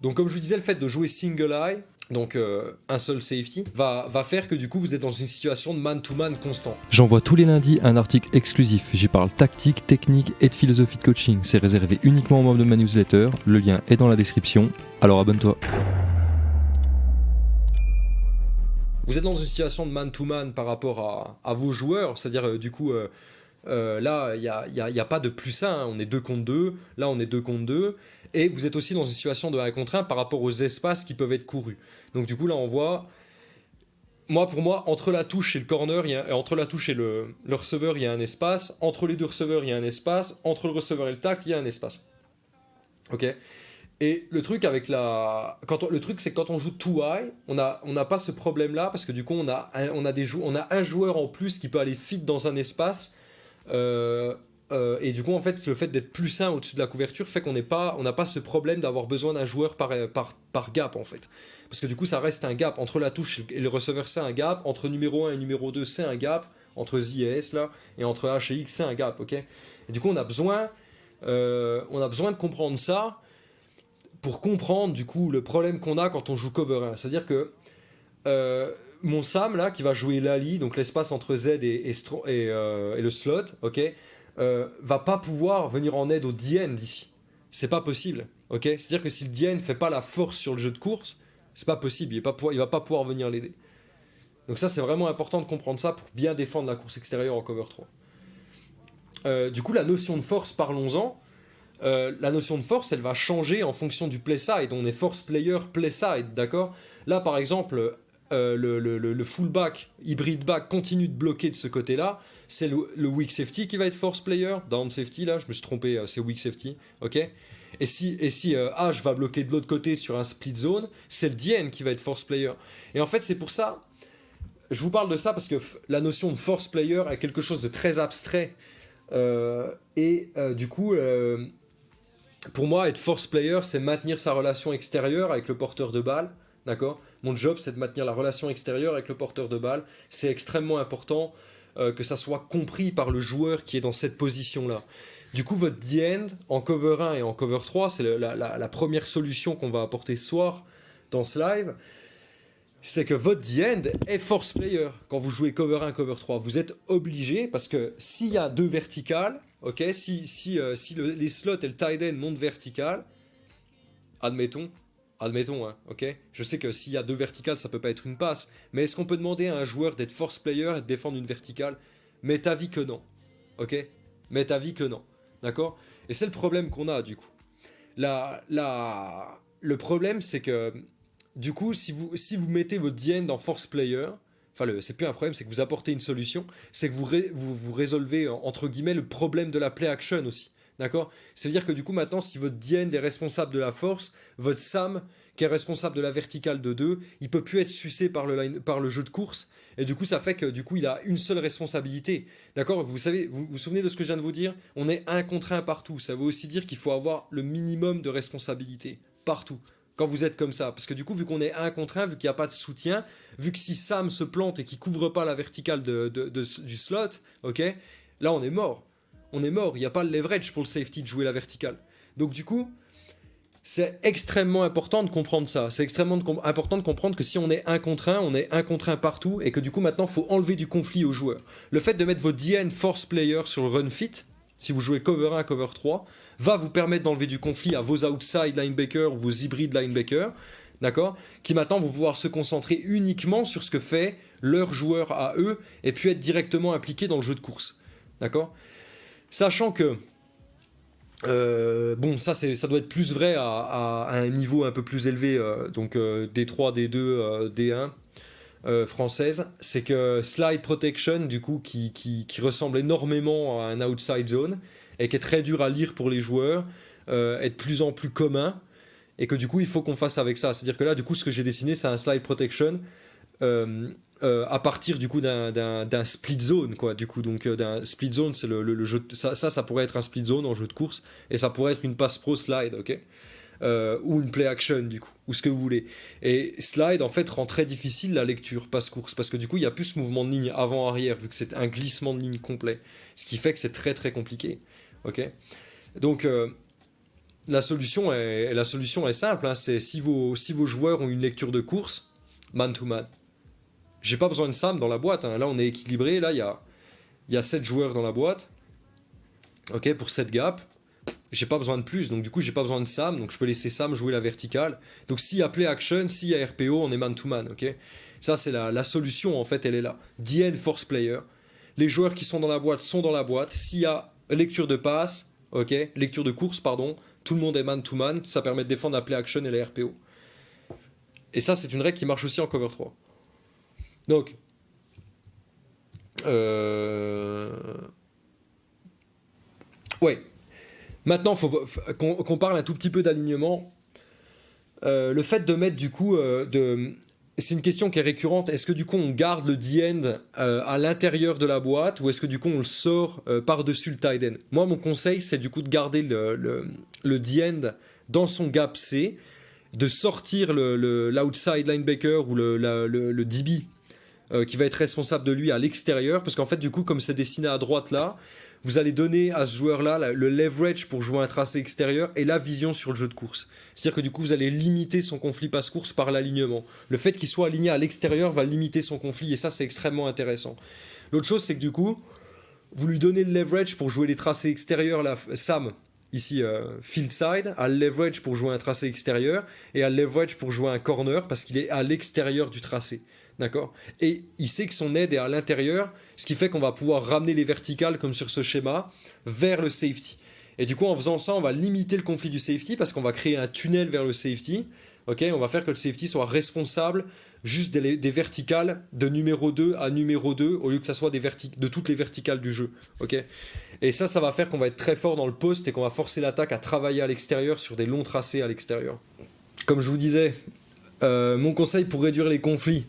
Donc comme je vous disais, le fait de jouer single eye, donc euh, un seul safety, va, va faire que du coup vous êtes dans une situation de man-to-man constant. J'envoie tous les lundis un article exclusif. J'y parle tactique, technique et de philosophie de coaching. C'est réservé uniquement aux membres de ma newsletter. Le lien est dans la description. Alors abonne-toi. Vous êtes dans une situation de man-to-man par rapport à, à vos joueurs, c'est-à-dire euh, du coup... euh, euh, là, il n'y a, y a- pas de plus 1, on est 2 contre 2, là on est 2 contre 2, et vous êtes aussi dans une situation de 1 contre 1 par rapport aux espaces qui peuvent être courus. Donc du coup là on voit, moi pour moi, entre la touche et le corner, y a- euh, entre la touche et le, le receveur, il y a un espace, entre les deux receveurs, il y a un espace, entre le receveur et le tacle, il y a un espace. Ok? Et le truc avec la, quand on- le truc c'est quand on joue too high, on n'a pas ce problème là parce que du coup on a, un, on a des on a un joueur en plus qui peut aller fit dans un espace euh, euh, et du coup, en fait, le fait d'être plus 1 au-dessus de la couverture fait qu'on n'est pas, on n'a pas ce problème d'avoir besoin d'un joueur par, par, par gap, en fait. Parce que du coup, ça reste un gap. Entre la touche et le receveur, c'est un gap. Entre numéro 1 et numéro 2, c'est un gap. Entre Z et S, là. Et entre H et X, c'est un gap, ok? Et du coup, on a besoin, euh, on a besoin de comprendre ça pour comprendre, du coup, le problème qu'on a quand on joue cover 1. C'est-à-dire que mon Sam là qui va jouer Lali, donc l'espace entre Z et, et, euh, le slot, ok, euh, va pas pouvoir venir en aide au DN d'ici. C'est pas possible, ok. C'est-à-dire que si le DN fait pas la force sur le jeu de course, c'est pas possible. Il, est pas il va pas pouvoir venir l'aider. Donc ça c'est vraiment important de comprendre ça pour bien défendre la course extérieure en cover 3. Euh, du coup la notion de force, parlons-en. La notion de force, elle va changer en fonction du play side. On est force player, play side, d'accord? Là, par exemple, euh, le, fullback, hybride back, continue de bloquer de ce côté-là. C'est le, weak safety qui va être force player. Down safety, là, je me suis trompé, euh, c'est weak safety, ok Et si, et si euh, H va bloquer de l'autre côté sur un split zone, c'est le DN qui va être force player. Et en fait, c'est pour ça, je vous parle de ça parce que la notion de force player est quelque chose de très abstrait. Euh, et du coup, pour moi, être force player, c'est maintenir sa relation extérieure avec le porteur de balle. D'accord? Mon job, c'est de maintenir la relation extérieure avec le porteur de balle. C'est extrêmement important euh, que ça soit compris par le joueur qui est dans cette position-là. Du coup, votre D-end en cover 1 et en cover 3, c'est la, première solution qu'on va apporter ce soir dans ce live. C'est que votre D-end est force player quand vous jouez cover 1, cover 3. Vous êtes obligé parce que s'il y a deux verticales, ok, si, si, euh, si le- les slots et le tight end montent vertical, admettons, admettons, hein, ok? Je sais que s'il y a deux verticales, ça peut pas être une passe, mais est-ce qu'on peut demander à un joueur d'être force player et de défendre une verticale? M'est avis que non, ok? M'est avis que non, d'accord? Et c'est le problème qu'on a du coup. La, la, le problème, c'est que du coup, si vous, si vous mettez votre DN dans force player, enfin, c'est plus un problème, c'est que vous apportez une solution, c'est que vous, vous, vous résolvez, entre guillemets, le problème de la play action aussi. D'accord? C'est-à-dire que du coup, maintenant, si votre DN est responsable de la force, votre Sam, qui est responsable de la verticale de 2, il peut plus être sucé par le, jeu de course. Et du coup, ça fait que du coup, il a une seule responsabilité. D'accord? Vous savez, vous vous souvenez de ce que je viens de vous dire? On est un contre un partout. Ça veut aussi dire qu'il faut avoir le minimum de responsabilité. Partout. Quand vous êtes comme ça. Parce que du coup, vu qu'on est un contre un, vu qu'il n'y a pas de soutien, vu que si Sam se plante et qu'il couvre pas la verticale de- du slot, ok? Là, on est mort. On est mort. Il n'y a pas le leverage pour le safety de jouer la verticale. Donc du coup, c'est extrêmement important de comprendre ça. C'est extrêmement important de comprendre que si on est un contre un, on est un contre un partout et que du coup maintenant il faut enlever du conflit aux joueurs. Le fait de mettre vos DN force player sur le run fit, si vous jouez cover 1, cover 3, va vous permettre d'enlever du conflit à vos outside linebackers ou vos hybrides linebackers, d'accord Qui maintenant vont pouvoir se concentrer uniquement sur ce que fait leur joueur à eux et puis être directement impliqués dans le jeu de course, d'accord Sachant que euh, bon, ça, doit être plus vrai à, un niveau un peu plus élevé, euh, donc euh, D3, D2, euh, D1 euh, française. C'est que slide protection, du coup, qui, qui, qui ressemble énormément à un outside zone et qui est très dur à lire pour les joueurs, euh, est de plus en plus commun et que du coup, il faut qu'on fasse avec ça. C'est-à-dire que là, du coup, ce que j'ai dessiné, c'est un slide protection. Euh, euh, à partir du coup d'un- split zone quoi du coup donc euh, d'un split zone c'est le, jeu ça, ça pourrait être un split zone en jeu de course et ça pourrait être une passe pro slide ok? Ou une play action du coup ou ce que vous voulez et slide en fait rend très difficile la lecture passe course parce que du coup il y a plus ce mouvement de ligne avant arrière vu que c'est un glissement de ligne complet ce qui fait que c'est très très compliqué ok? Donc la solution est, la solution est simple. Hein. c'est si vos, si vos joueurs ont une lecture de course, man to man. J'ai pas besoin de Sam dans la boîte. Hein. Là, on est équilibré. Là, il y a, y a 7 joueurs dans la boîte. Ok, pour 7 gaps. J'ai pas besoin de plus. Donc, du coup, j'ai pas besoin de Sam. Donc, je peux laisser Sam jouer la verticale. Donc, s'il y a play action, s'il y a RPO, on est man to man. Ok, ça, c'est la, la, solution. En fait, elle est là. DN force player. Les joueurs qui sont dans la boîte sont dans la boîte. S'il y a lecture de passe, ok, lecture de course, pardon, tout le monde est man to man. Ça permet de défendre la play action et la RPO. Et ça, c'est une règle qui marche aussi en cover 3. Donc, euh... ouais. Maintenant, faut qu'on parle un tout petit peu d'alignement. Euh, le fait de mettre du coup, euh, de... c'est une question qui est récurrente. Est-ce que du coup on garde le D-end à l'intérieur de la boîte ou est-ce que du coup on le sort par-dessus le tight end Moi, mon conseil, c'est du coup de garder le, D-end dans son gap C, de sortir l'outside le, linebacker ou le, le DB euh, qui va être responsable de lui à l'extérieur, parce qu'en fait, du coup, comme c'est dessiné à droite là, vous allez donner à ce joueur-là le leverage pour jouer un tracé extérieur et la vision sur le jeu de course. C'est-à-dire que du coup, vous allez limiter son conflit passe-course par l'alignement. Le fait qu'il soit aligné à l'extérieur va limiter son conflit et ça, c'est extrêmement intéressant. L'autre chose, c'est que du coup, vous lui donnez le leverage pour jouer les tracés extérieurs, là, Sam, ici euh, field side, le leverage pour jouer un tracé extérieur et le leverage pour jouer un corner parce qu'il est à l'extérieur du tracé. D'accord Et il sait que son aide est à l'intérieur, ce qui fait qu'on va pouvoir ramener les verticales, comme sur ce schéma, vers le safety. Et du coup, en faisant ça, on va limiter le conflit du safety parce qu'on va créer un tunnel vers le safety. Ok, on va faire que le safety soit responsable juste des, verticales de numéro 2 à numéro 2 au lieu que ça soit des de toutes les verticales du jeu. Ok, et ça, ça va faire qu'on va être très fort dans le poste et qu'on va forcer l'attaque à travailler à l'extérieur sur des longs tracés à l'extérieur. Comme je vous disais, euh, mon conseil pour réduire les conflits,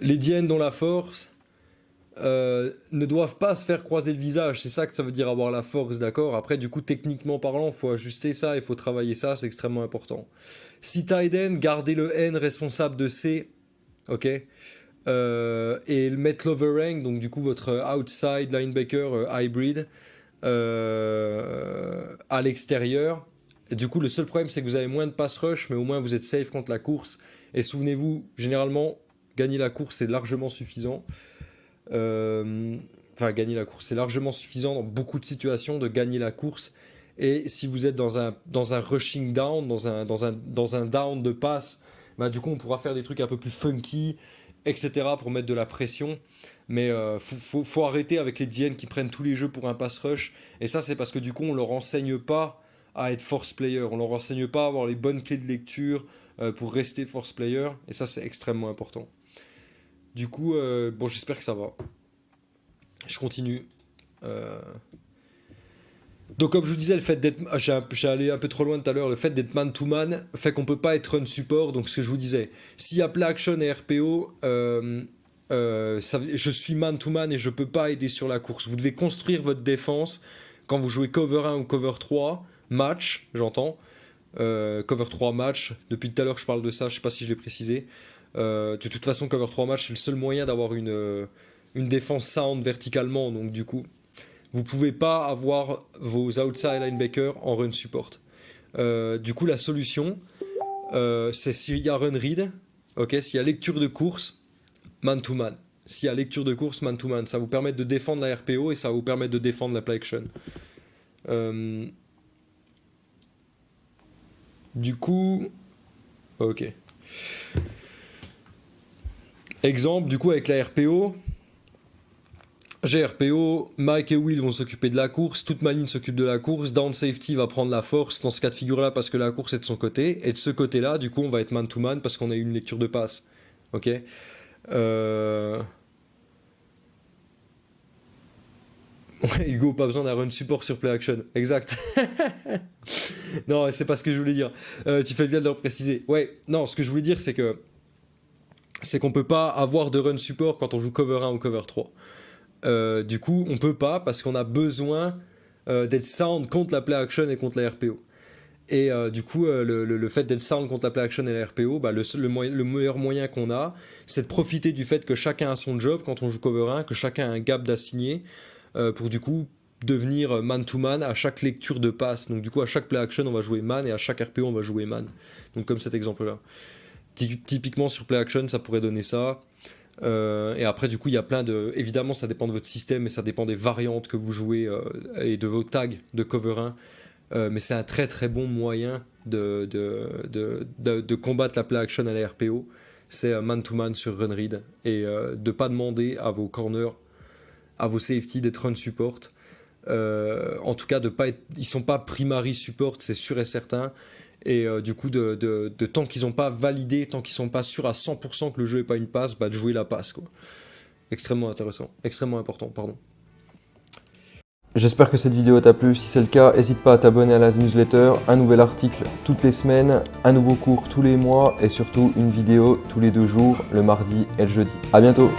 les diennes dont la force euh, ne doivent pas se faire croiser le visage. C'est ça que ça veut dire avoir la force, d'accord? Après, du coup, techniquement parlant, il faut ajuster ça, il faut travailler ça, c'est extrêmement important. Si Tiden, gardez le N responsable de C, ok? Euh, Et mettre l'overhang, donc du coup votre outside linebacker euh, hybrid, à l'extérieur. Du coup, le seul problème, c'est que vous avez moins de pass rush, mais au moins vous êtes safe contre la course. Et souvenez-vous, généralement, gagner la course, c'est largement suffisant. Euh, enfin, gagner la course, c'est largement suffisant dans beaucoup de situations de gagner la course. Et si vous êtes dans un, dans un rushing down, dans un, dans, un, dans un down de passe, bah, du coup, on pourra faire des trucs un peu plus funky, etc. pour mettre de la pression. Mais euh, faut, faut, arrêter avec les DN qui prennent tous les jeux pour un pass rush. Et ça, c'est parce que du coup, on leur enseigne pas à être force player. On leur enseigne pas à avoir les bonnes clés de lecture euh, pour rester force player. Et ça, c'est extrêmement important. Du coup, euh, bon, j'espère que ça va. Je continue. Euh. Donc comme je vous disais, le fait d'être, ah, j'ai allé un peu trop loin tout à l'heure, le fait d'être man to man fait qu'on peut pas être run support. Donc ce que je vous disais, s'il y a play action et RPO, euh, je suis man to man et je peux pas aider sur la course. Vous devez construire votre défense quand vous jouez cover 1 ou cover 3 match, j'entends. cover 3 match. Depuis tout à l'heure, je parle de ça. Je sais pas si je l'ai précisé. Euh, de toute façon, cover 3 matchs, c'est le seul moyen d'avoir une, euh, une défense sound verticalement. Donc, du coup, vous pouvez pas avoir vos outside linebackers en run support. Euh, du coup, la solution, c'est s'il y a run read, ok, s'il y a lecture de course, man to man. S'il y a lecture de course, man to man, ça vous permet de défendre la RPO et ça vous permet de défendre la play action. du coup, ok. Exemple, du coup, avec la RPO, j'ai RPO, Mike et Will vont s'occuper de la course, toute ma ligne s'occupe de la course, Down Safety va prendre la force dans ce cas de figure-là parce que la course est de son côté, et de ce côté-là, du coup, on va être man-to-man parce qu'on a eu une lecture de passe. Ok? Euh... Hugo, pas besoin d'un run support sur play action. Exact. non, c'est pas ce que je voulais dire. Euh, tu fais bien de le préciser. Ouais, non, ce que je voulais dire, c'est que c'est qu'on peut pas avoir de run support quand on joue cover 1 ou cover 3. Euh, du coup, on peut pas parce qu'on a besoin euh, d'être sound contre la play action et contre la RPO. Et euh, du coup, le, fait d'être sound contre la play action et la RPO, bah, le, le, meilleur moyen qu'on a, c'est de profiter du fait que chacun a son job quand on joue cover 1, que chacun a un gap d'assigné, pour du coup devenir man-to-man à chaque lecture de passe. Donc du coup, à chaque play action, on va jouer man et à chaque RPO, on va jouer man. Donc comme cet exemple-là. Typiquement sur play action, ça pourrait donner ça. Euh, et après, du coup, il y a plein de. Évidemment, ça dépend de votre système et ça dépend des variantes que vous jouez euh, et de vos tags de cover 1. Euh, mais c'est un très très bon moyen de, de, de, de, combattre la play action à la RPO. C'est man-to-man sur run read et de pas demander à vos corners, à vos safety d'être run support. en tout cas, de pas ils sont pas primary support, c'est sûr et certain. Et euh, du coup, de, tant qu'ils n'ont pas validé, tant qu'ils sont pas sûrs à 100% que le jeu n'est pas une passe, bah, de jouer la passe. Quoi. Extrêmement intéressant, extrêmement important, pardon. J'espère que cette vidéo t'a plu. Si c'est le cas, n'hésite pas à t'abonner à la newsletter. Un nouvel article toutes les semaines, un nouveau cours tous les mois et surtout une vidéo tous les deux jours, le mardi et le jeudi. A bientôt